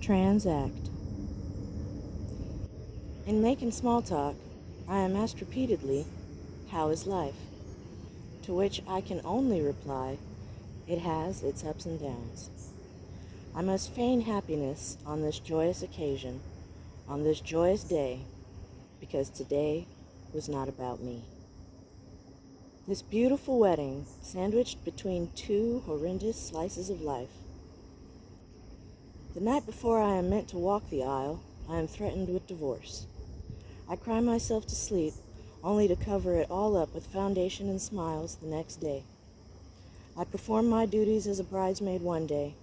Transact. In making small talk, I am asked repeatedly, How is life? To which I can only reply, It has its ups and downs. I must feign happiness on this joyous occasion, on this joyous day, because today was not about me. This beautiful wedding, sandwiched between two horrendous slices of life. The night before I am meant to walk the aisle, I am threatened with divorce. I cry myself to sleep, only to cover it all up with foundation and smiles the next day. I perform my duties as a bridesmaid one day,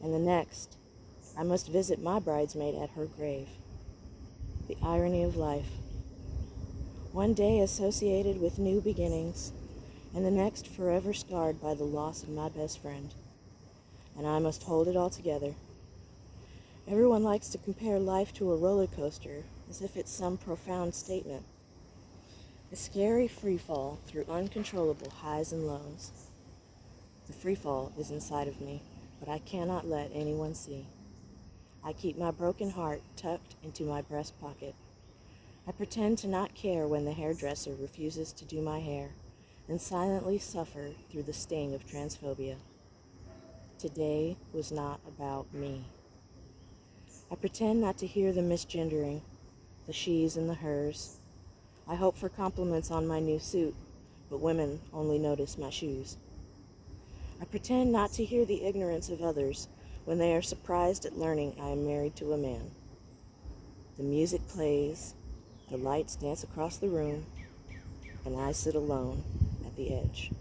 and the next, I must visit my bridesmaid at her grave. The irony of life. One day associated with new beginnings, and the next forever scarred by the loss of my best friend. And I must hold it all together. Everyone likes to compare life to a roller coaster as if it's some profound statement. A scary free fall through uncontrollable highs and lows. The free fall is inside of me, but I cannot let anyone see. I keep my broken heart tucked into my breast pocket. I pretend to not care when the hairdresser refuses to do my hair and silently suffer through the sting of transphobia. Today was not about me. I pretend not to hear the misgendering, the she's and the hers. I hope for compliments on my new suit, but women only notice my shoes. I pretend not to hear the ignorance of others when they are surprised at learning I am married to a man. The music plays, the lights dance across the room, and I sit alone at the edge.